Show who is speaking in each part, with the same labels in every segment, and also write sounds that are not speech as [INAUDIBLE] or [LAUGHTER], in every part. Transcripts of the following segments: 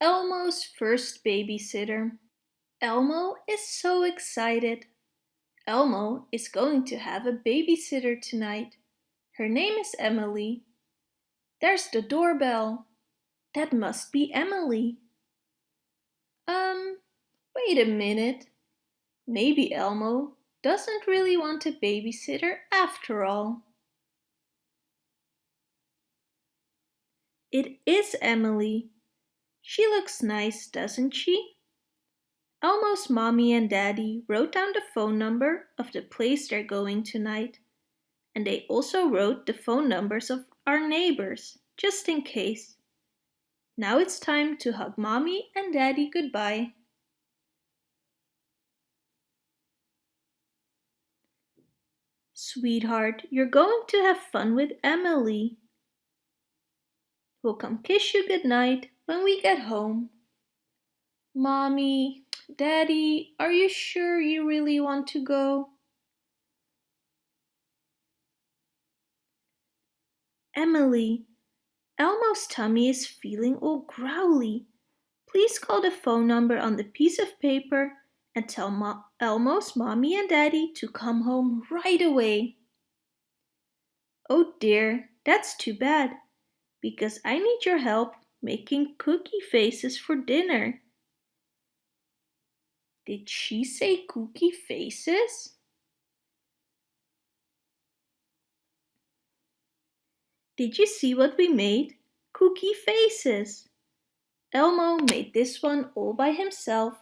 Speaker 1: Elmo's first babysitter. Elmo is so excited. Elmo is going to have a babysitter tonight. Her name is Emily. There's the doorbell. That must be Emily. Um, wait a minute. Maybe Elmo doesn't really want a babysitter after all. It is Emily. She looks nice, doesn't she? Elmo's mommy and daddy wrote down the phone number of the place they're going tonight. And they also wrote the phone numbers of our neighbors, just in case. Now it's time to hug mommy and daddy goodbye. Sweetheart, you're going to have fun with Emily. We'll come kiss you goodnight when we get home. Mommy, Daddy, are you sure you really want to go? Emily, Elmo's tummy is feeling all growly. Please call the phone number on the piece of paper and tell Mo Elmo's mommy and daddy to come home right away. Oh dear, that's too bad because I need your help making cookie faces for dinner. Did she say cookie faces? Did you see what we made? Cookie faces. Elmo made this one all by himself.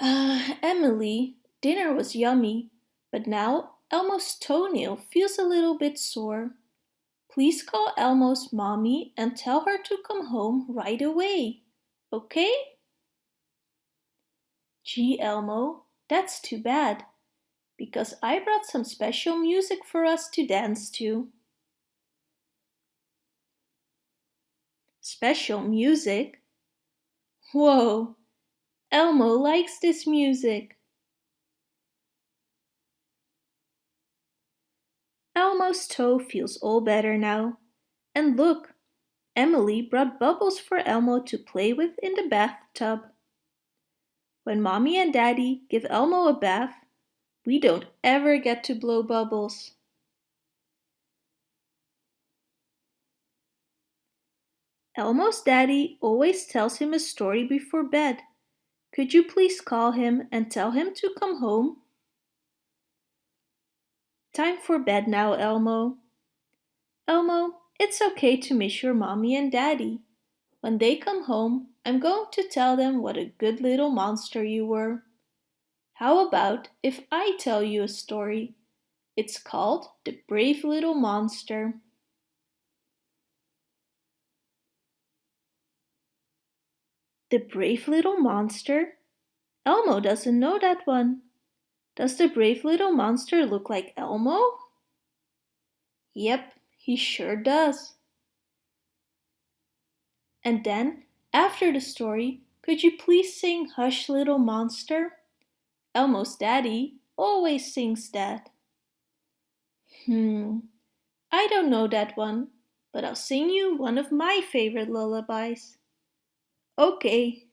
Speaker 1: Uh, Emily, dinner was yummy, but now Elmo's toenail feels a little bit sore. Please call Elmo's mommy and tell her to come home right away, okay? Gee, Elmo, that's too bad, because I brought some special music for us to dance to. Special music? Whoa, Elmo likes this music. Elmo's toe feels all better now. And look, Emily brought bubbles for Elmo to play with in the bathtub. When Mommy and Daddy give Elmo a bath, we don't ever get to blow bubbles. Elmo's daddy always tells him a story before bed. Could you please call him and tell him to come home? Time for bed now, Elmo. Elmo, it's okay to miss your mommy and daddy. When they come home, I'm going to tell them what a good little monster you were. How about if I tell you a story? It's called The Brave Little Monster. The Brave Little Monster? Elmo doesn't know that one. Does the brave little monster look like Elmo? Yep, he sure does. And then, after the story, could you please sing Hush Little Monster? Elmo's daddy always sings that. Hmm, I don't know that one, but I'll sing you one of my favorite lullabies. Okay.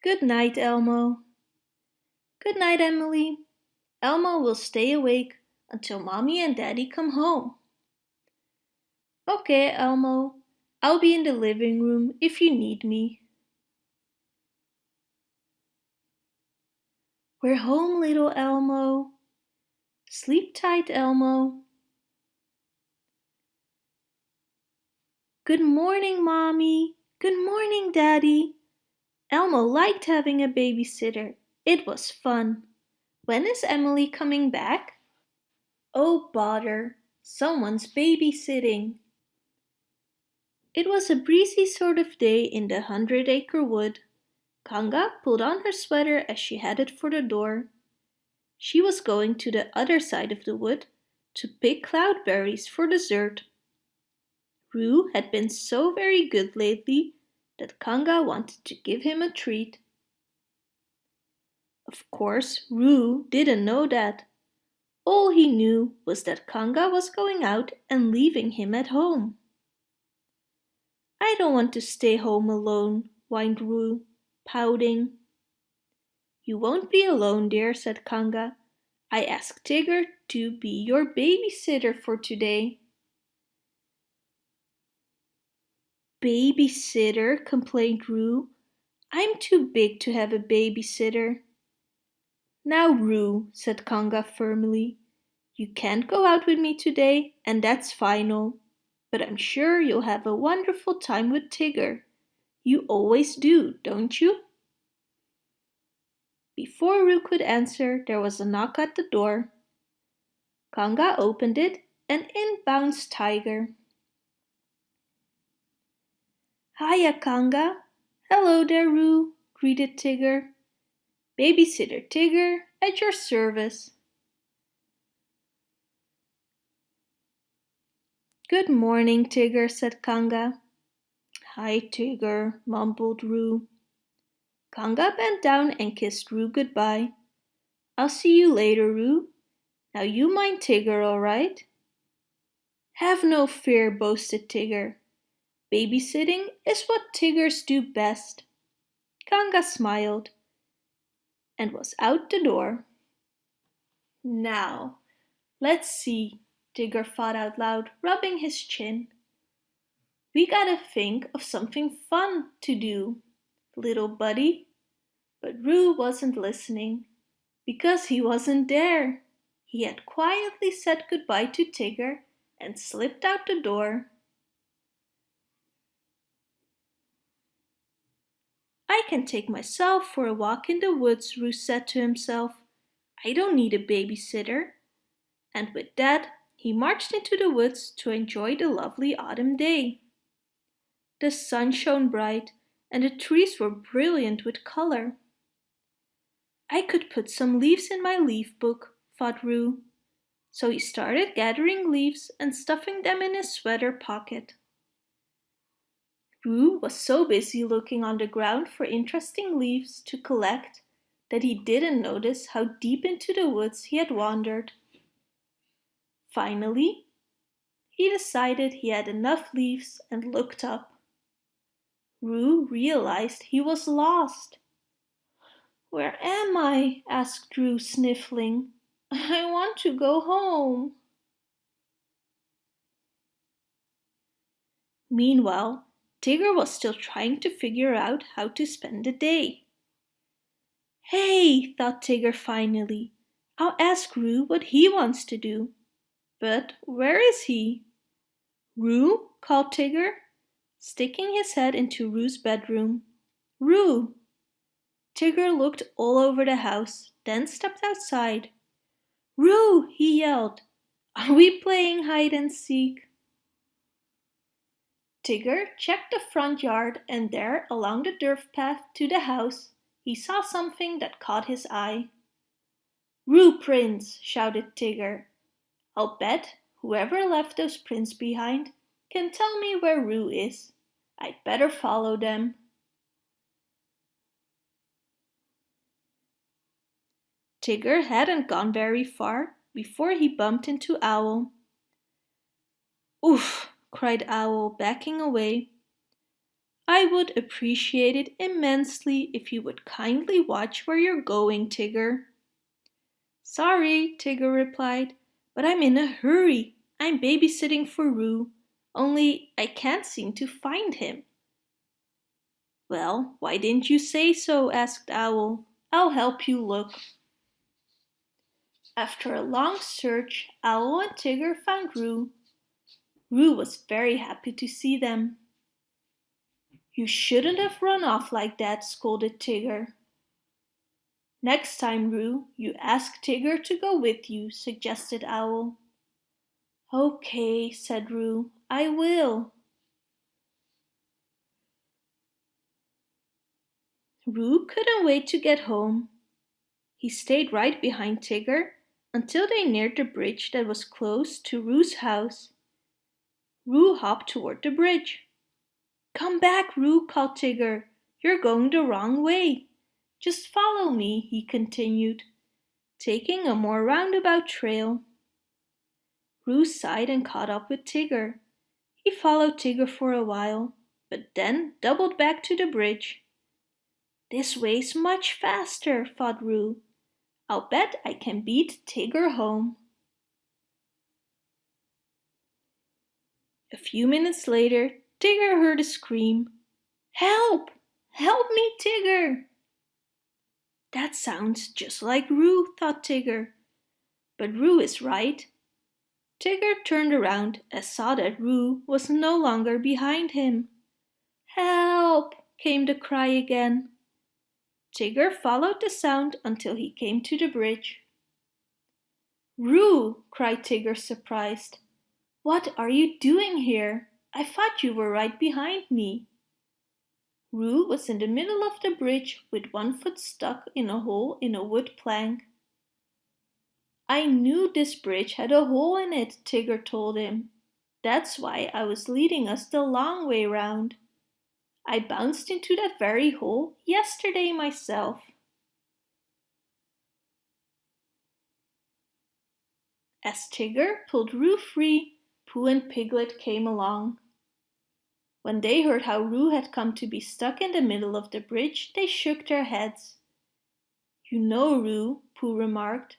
Speaker 1: Good night, Elmo. Good night, Emily. Elmo will stay awake until Mommy and Daddy come home. Okay, Elmo. I'll be in the living room if you need me. We're home, little Elmo. Sleep tight, Elmo. Good morning, Mommy. Good morning, Daddy. Elmo liked having a babysitter. It was fun. When is Emily coming back? Oh bother, someone's babysitting. It was a breezy sort of day in the Hundred Acre Wood. Kanga pulled on her sweater as she headed for the door. She was going to the other side of the wood to pick cloudberries for dessert. Roo had been so very good lately that Kanga wanted to give him a treat. Of course, Roo didn't know that. All he knew was that Kanga was going out and leaving him at home. I don't want to stay home alone, whined Roo, pouting. You won't be alone, dear, said Kanga. I asked Tigger to be your babysitter for today. Babysitter, complained Roo. I'm too big to have a babysitter. Now, Roo, said Kanga firmly, you can't go out with me today, and that's final. But I'm sure you'll have a wonderful time with Tigger. You always do, don't you? Before Roo could answer, there was a knock at the door. Kanga opened it, and in bounced Tigger. Hiya, Kanga. Hello there, Roo, greeted Tigger. Babysitter Tigger, at your service. Good morning, Tigger, said Kanga. Hi, Tigger, mumbled Roo. Kanga bent down and kissed Roo goodbye. I'll see you later, Roo. Now you mind Tigger, all right? Have no fear, boasted Tigger. Babysitting is what Tiggers do best. Kanga smiled and was out the door. Now, let's see, Tigger thought out loud, rubbing his chin. We gotta think of something fun to do, little buddy. But Roo wasn't listening, because he wasn't there. He had quietly said goodbye to Tigger and slipped out the door. I can take myself for a walk in the woods, Roo said to himself. I don't need a babysitter. And with that, he marched into the woods to enjoy the lovely autumn day. The sun shone bright and the trees were brilliant with color. I could put some leaves in my leaf book, thought Roo. So he started gathering leaves and stuffing them in his sweater pocket. Roo was so busy looking on the ground for interesting leaves to collect that he didn't notice how deep into the woods he had wandered. Finally, he decided he had enough leaves and looked up. Roo realized he was lost. Where am I? asked Roo, sniffling. I want to go home. Meanwhile, Tigger was still trying to figure out how to spend the day. Hey, thought Tigger finally, I'll ask Roo what he wants to do. But where is he? Roo, called Tigger, sticking his head into Roo's bedroom. Roo! Tigger looked all over the house, then stepped outside. Roo, he yelled, are we playing hide and seek? Tigger checked the front yard and there, along the dirt path to the house, he saw something that caught his eye. Roo prints, shouted Tigger. I'll bet whoever left those prints behind can tell me where Roo is. I'd better follow them. Tigger hadn't gone very far before he bumped into Owl. Oof, cried Owl, backing away. I would appreciate it immensely if you would kindly watch where you're going, Tigger. Sorry, Tigger replied, but I'm in a hurry. I'm babysitting for Roo, only I can't seem to find him. Well, why didn't you say so? asked Owl. I'll help you look. After a long search, Owl and Tigger found Roo Roo was very happy to see them. You shouldn't have run off like that, scolded Tigger. Next time, Roo, you ask Tigger to go with you, suggested Owl. Okay, said Roo, I will. Roo couldn't wait to get home. He stayed right behind Tigger until they neared the bridge that was close to Roo's house. Roo hopped toward the bridge. Come back, Roo, called Tigger. You're going the wrong way. Just follow me, he continued. taking a more roundabout trail. Roo sighed and caught up with Tigger. He followed Tigger for a while, but then doubled back to the bridge. This way's much faster, thought Roo. I'll bet I can beat Tigger home. A few minutes later, Tigger heard a scream. Help! Help me, Tigger! That sounds just like Roo, thought Tigger. But Roo is right. Tigger turned around and saw that Roo was no longer behind him. Help! came the cry again. Tigger followed the sound until he came to the bridge. Roo! cried Tigger surprised. What are you doing here? I thought you were right behind me. Roo was in the middle of the bridge with one foot stuck in a hole in a wood plank. I knew this bridge had a hole in it, Tigger told him. That's why I was leading us the long way round. I bounced into that very hole yesterday myself. As Tigger pulled Roo free, Pooh and Piglet came along. When they heard how Roo had come to be stuck in the middle of the bridge, they shook their heads. You know, Roo, Pooh remarked,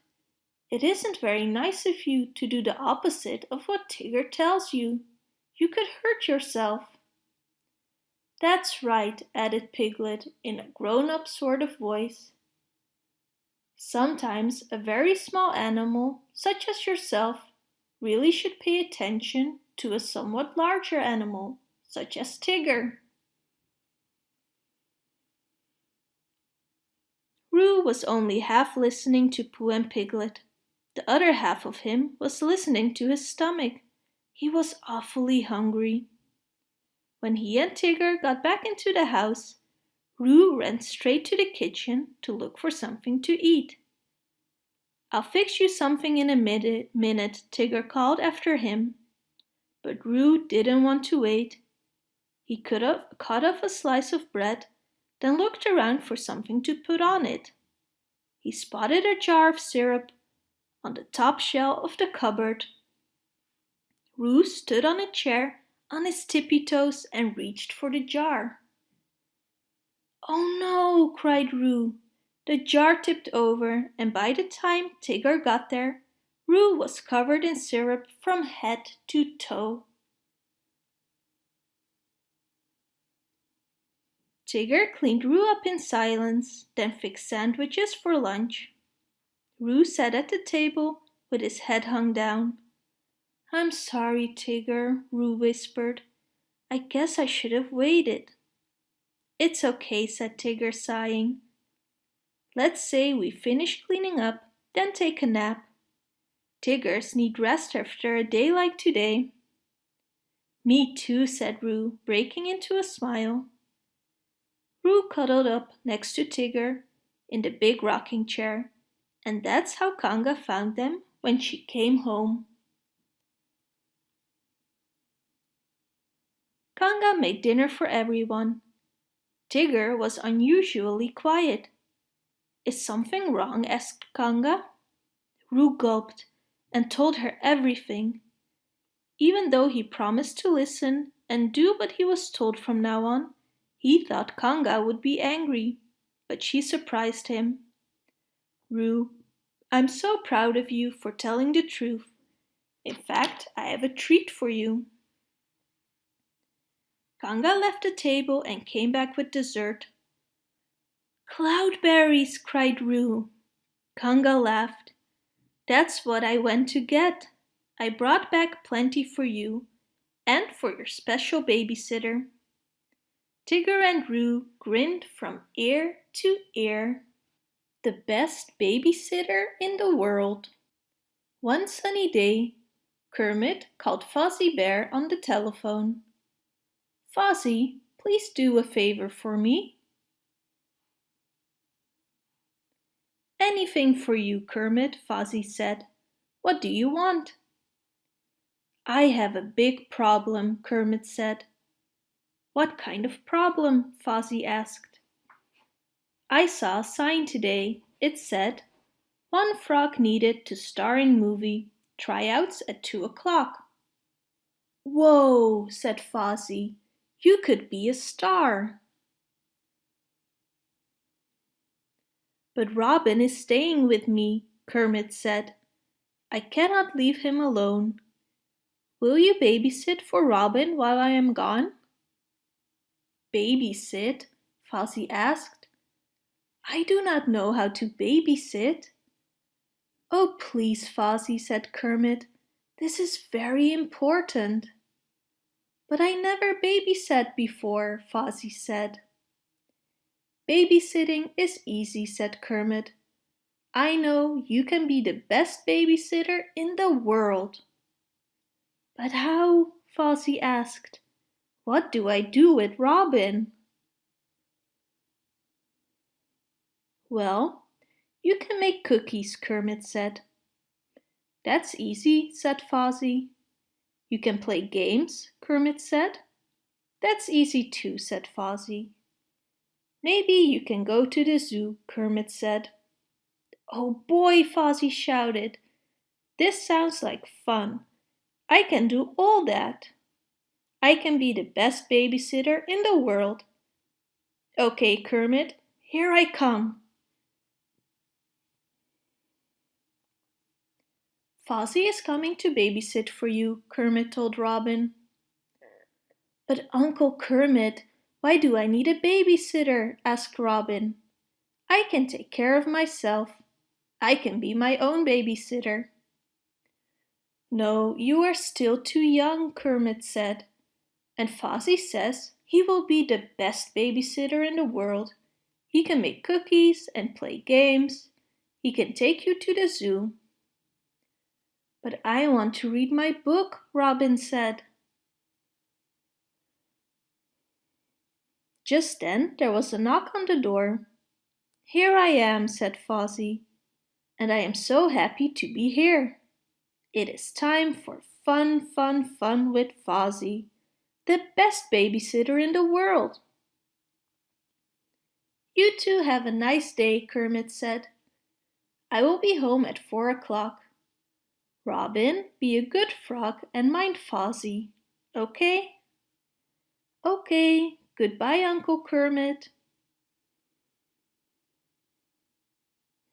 Speaker 1: it isn't very nice of you to do the opposite of what Tigger tells you. You could hurt yourself. That's right, added Piglet in a grown-up sort of voice. Sometimes a very small animal, such as yourself, really should pay attention to a somewhat larger animal such as Tigger. Roo was only half listening to Pooh and Piglet. The other half of him was listening to his stomach. He was awfully hungry. When he and Tigger got back into the house, Roo ran straight to the kitchen to look for something to eat. I'll fix you something in a minute, Tigger called after him. But Roo didn't want to wait. He cut off, cut off a slice of bread, then looked around for something to put on it. He spotted a jar of syrup on the top shelf of the cupboard. Roo stood on a chair on his tippy toes and reached for the jar. Oh no, cried Roo. The jar tipped over and by the time Tigger got there, Roo was covered in syrup from head to toe. Tigger cleaned Roo up in silence, then fixed sandwiches for lunch. Roo sat at the table with his head hung down. I'm sorry, Tigger, Roo whispered. I guess I should have waited. It's okay, said Tigger, sighing. Let's say we finish cleaning up, then take a nap. Tiggers need rest after a day like today. Me too, said Roo, breaking into a smile. Roo cuddled up next to Tigger in the big rocking chair, and that's how Kanga found them when she came home. Kanga made dinner for everyone. Tigger was unusually quiet. Is something wrong? asked Kanga. Roo gulped and told her everything. Even though he promised to listen and do what he was told from now on, he thought Kanga would be angry, but she surprised him. Roo, I'm so proud of you for telling the truth. In fact, I have a treat for you. Kanga left the table and came back with dessert. Cloudberries, cried Roo. Kanga laughed. That's what I went to get. I brought back plenty for you and for your special babysitter. Tigger and Roo grinned from ear to ear. The best babysitter in the world. One sunny day, Kermit called Fozzie Bear on the telephone. Fozzie, please do a favor for me. Anything for you, Kermit, Fozzie said. What do you want? I have a big problem, Kermit said. What kind of problem? Fozzie asked. I saw a sign today. It said, One frog needed to star in movie. Tryouts at two o'clock. Whoa, said Fozzie. You could be a star. But Robin is staying with me, Kermit said. I cannot leave him alone. Will you babysit for Robin while I am gone? Babysit? Fozzie asked. I do not know how to babysit. Oh, please, Fozzie, said Kermit. This is very important. But I never babysat before, Fozzie said. Babysitting is easy, said Kermit. I know you can be the best babysitter in the world. But how? Fozzie asked. What do I do with Robin? Well, you can make cookies, Kermit said. That's easy, said Fozzie. You can play games, Kermit said. That's easy too, said Fozzie. Maybe you can go to the zoo, Kermit said. Oh boy, Fozzie shouted. This sounds like fun. I can do all that. I can be the best babysitter in the world. Okay, Kermit, here I come. Fozzie is coming to babysit for you, Kermit told Robin. But Uncle Kermit, why do I need a babysitter? asked Robin. I can take care of myself. I can be my own babysitter. No, you are still too young, Kermit said. And Fozzie says he will be the best babysitter in the world. He can make cookies and play games. He can take you to the zoo. But I want to read my book, Robin said. Just then there was a knock on the door. Here I am, said Fozzie, and I am so happy to be here. It is time for fun, fun, fun with Fozzie, the best babysitter in the world. You two have a nice day, Kermit said. I will be home at four o'clock. Robin, be a good frog and mind Fozzie, okay? Okay, goodbye, Uncle Kermit.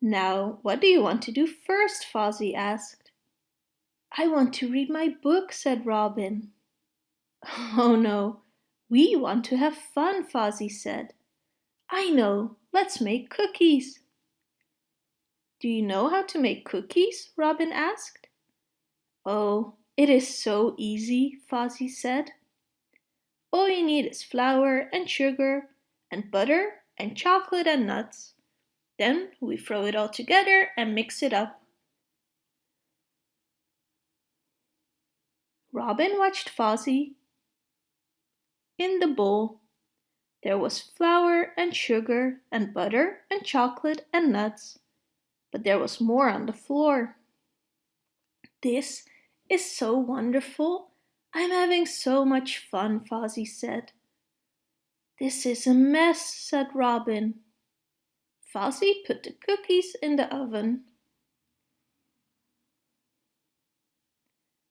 Speaker 1: Now, what do you want to do first? Fozzie asked. I want to read my book, said Robin. [LAUGHS] Oh no, we want to have fun, Fozzie said. I know, let's make cookies. Do you know how to make cookies? Robin asked. Oh, it is so easy, Fozzie said. All you need is flour and sugar and butter and chocolate and nuts. Then we throw it all together and mix it up. Robin watched Fozzie. In the bowl, there was flour and sugar and butter and chocolate and nuts, but there was more on the floor. This is so wonderful. I'm having so much fun, Fozzie said. This is a mess, said Robin. Fozzie put the cookies in the oven.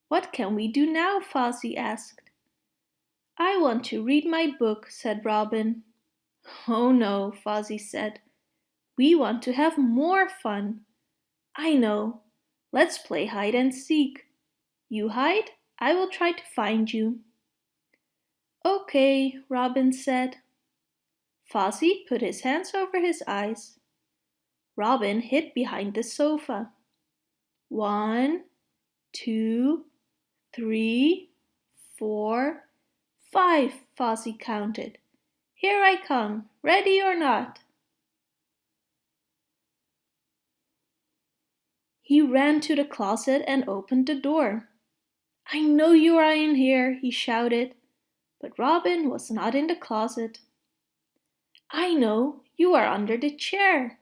Speaker 1: What can we do now? Fozzie asked. I want to read my book, said Robin. Oh no, Fozzie said. We want to have more fun. I know. Let's play hide and seek. You hide, I will try to find you. Okay, Robin said. Fozzie put his hands over his eyes. Robin hid behind the sofa. One, two, three, four, five, Fozzie counted. Here I come, ready or not. He ran to the closet and opened the door. I know you are in here, he shouted. But Robin was not in the closet. I know, you are under the chair.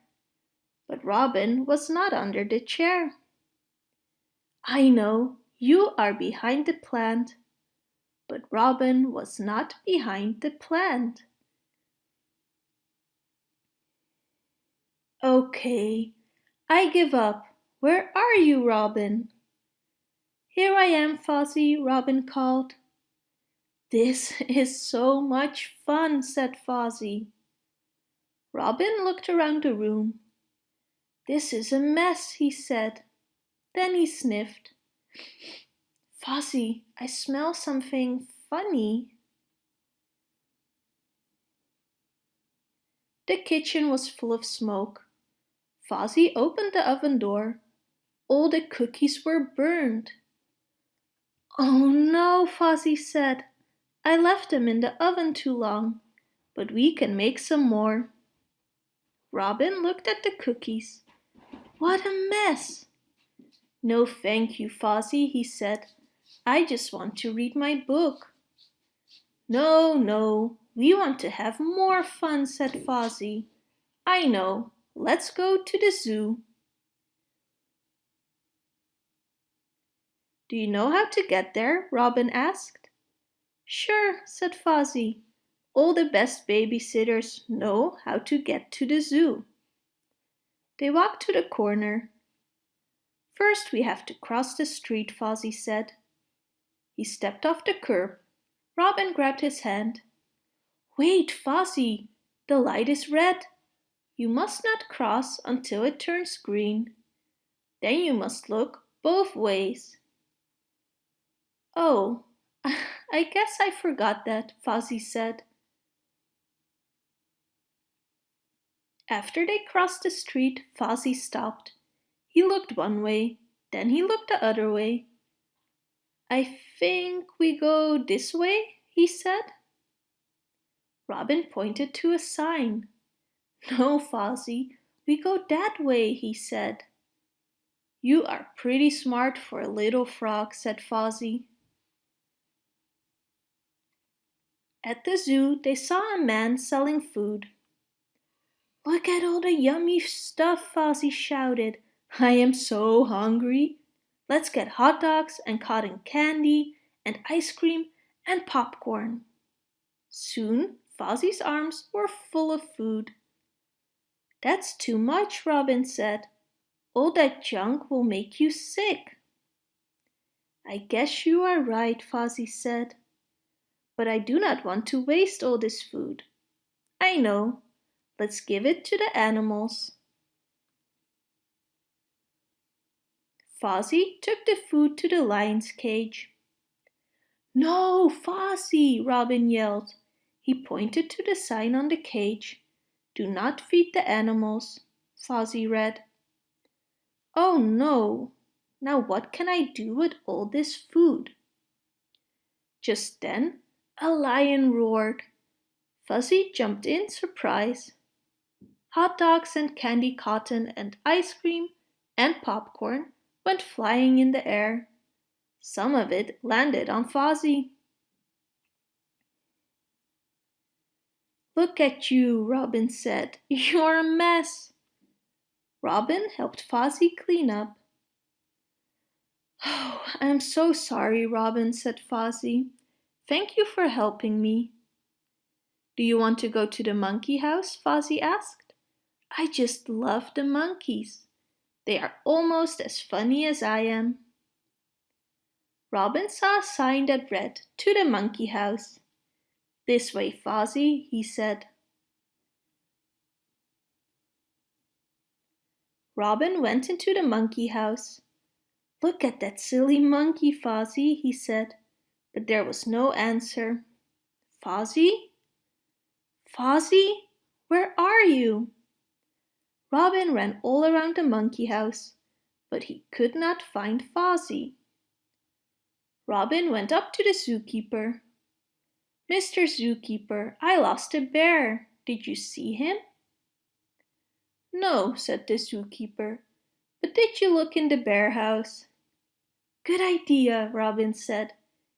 Speaker 1: But Robin was not under the chair. I know, you are behind the plant. But Robin was not behind the plant. Okay, I give up. Where are you, Robin? Here I am, Fozzie, Robin called. This is so much fun, said Fozzie. Robin looked around the room. This is a mess, he said. Then he sniffed. Fozzie, I smell something funny. The kitchen was full of smoke. Fozzie opened the oven door. All the cookies were burned. Oh no, Fozzie said. I left them in the oven too long, but we can make some more. Robin looked at the cookies. What a mess! No thank you, Fozzie, he said. I just want to read my book. No, no, we want to have more fun, said Fozzie. I know, let's go to the zoo. Do you know how to get there? Robin asked. Sure, said Fozzie. All the best babysitters know how to get to the zoo. They walked to the corner. First we have to cross the street, Fozzie said. He stepped off the curb. Robin grabbed his hand. Wait, Fozzie, the light is red. You must not cross until it turns green. Then you must look both ways. Oh, [LAUGHS] I guess I forgot that, Fozzie said. After they crossed the street, Fozzie stopped. He looked one way, then he looked the other way. I think we go this way, he said. Robin pointed to a sign. [LAUGHS] No, Fozzie, we go that way, he said. You are pretty smart for a little frog, said Fozzie. At the zoo, they saw a man selling food. Look at all the yummy stuff, Fozzie shouted. I am so hungry. Let's get hot dogs and cotton candy and ice cream and popcorn. Soon, Fozzie's arms were full of food. That's too much, Robin said. All that junk will make you sick. I guess you are right, Fozzie said but I do not want to waste all this food. I know. Let's give it to the animals. Fozzie took the food to the lion's cage. No, Fozzie, Robin yelled. He pointed to the sign on the cage. Do not feed the animals, Fozzie read. Oh no, now what can I do with all this food? Just then a lion roared. Fozzie jumped in surprise. Hot dogs and candy cotton and ice cream and popcorn went flying in the air. Some of it landed on Fozzie. Look at you, Robin said. [LAUGHS] You're a mess. Robin helped Fozzie clean up. Oh, I'm so sorry, Robin, said Fozzie. Thank you for helping me. Do you want to go to the monkey house? Fozzie asked. I just love the monkeys. They are almost as funny as I am. Robin saw a sign that read, To the monkey house. This way, Fozzie, he said. Robin went into the monkey house. Look at that silly monkey, Fozzie, he said but there was no answer. Fozzie? Fozzie? Where are you? Robin ran all around the monkey house, but he could not find Fozzie. Robin went up to the zookeeper. Mr. Zookeeper, I lost a bear. Did you see him? No, said the zookeeper, but did you look in the bear house? Good idea, Robin said.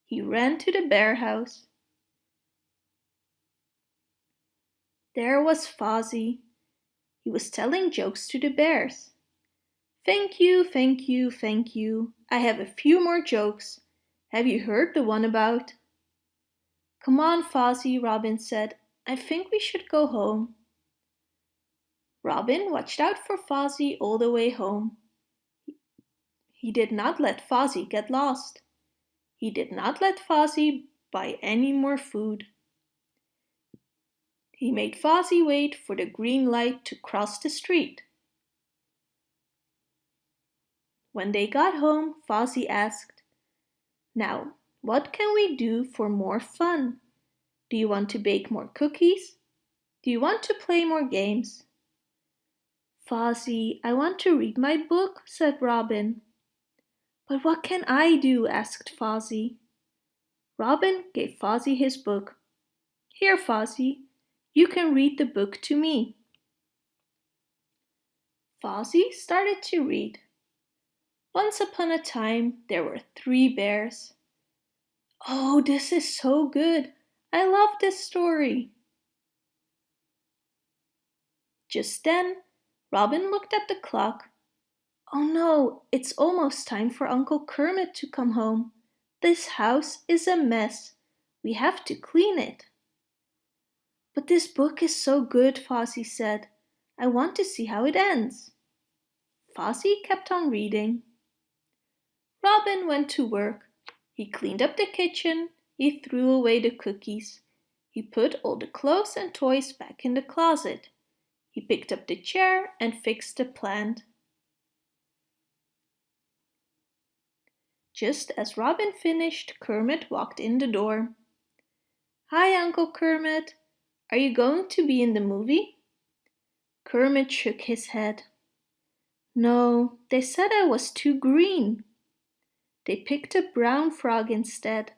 Speaker 1: He ran to the bear house. There was Fozzie. He was telling jokes to the bears. Thank you, thank you, thank you. I have a few more jokes. Have you heard the one about? Come on, Fozzie, Robin said. I think we should go home. Robin watched out for Fozzie all the way home. He did not let Fozzie get lost. He did not let Fozzie buy any more food. He made Fozzie wait for the green light to cross the street. When they got home, Fozzie asked, Now, what can we do for more fun? Do you want to bake more cookies? Do you want to play more games? Fozzie, I want to read my book, said Robin. But what can I do? asked Fozzie. Robin gave Fozzie his book. Here, Fozzie, you can read the book to me. Fozzie started to read. Once upon a time, there were three bears. Oh, this is so good. I love this story. Just then, Robin looked at the clock. Oh no, it's almost time for Uncle Kermit to come home. This house is a mess. We have to clean it. But this book is so good, Fozzie said. I want to see how it ends. Fozzie kept on reading. Robin went to work. He cleaned up the kitchen. He threw away the cookies. He put all the clothes and toys back in the closet. He picked up the chair and fixed the plant. Just as Robin finished, Kermit walked in the door. Hi, Uncle Kermit. Are you going to be in the movie? Kermit shook his head. No, they said I was too green. They picked a brown frog instead.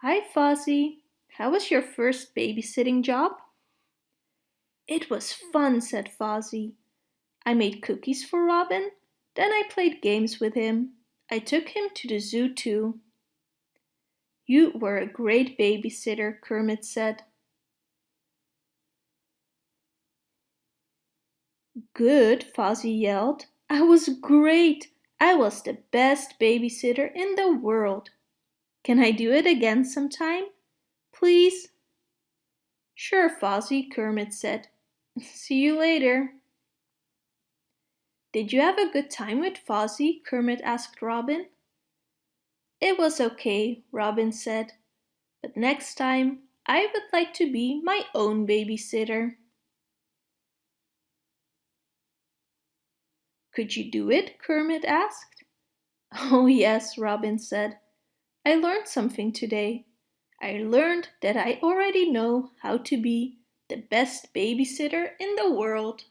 Speaker 1: Hi, Fozzie. How was your first babysitting job? It was fun, said Fozzie. I made cookies for Robin, then I played games with him. I took him to the zoo too. You were a great babysitter, Kermit said. Good, Fozzie yelled. I was great. I was the best babysitter in the world. Can I do it again sometime? Please? Sure, Fozzie, Kermit said. [LAUGHS] See you later. Did you have a good time with Fozzie? Kermit asked Robin. It was okay, Robin said. But next time, I would like to be my own babysitter. Could you do it? Kermit asked. [LAUGHS] Oh yes, Robin said. I learned something today. I learned that I already know how to be the best babysitter in the world.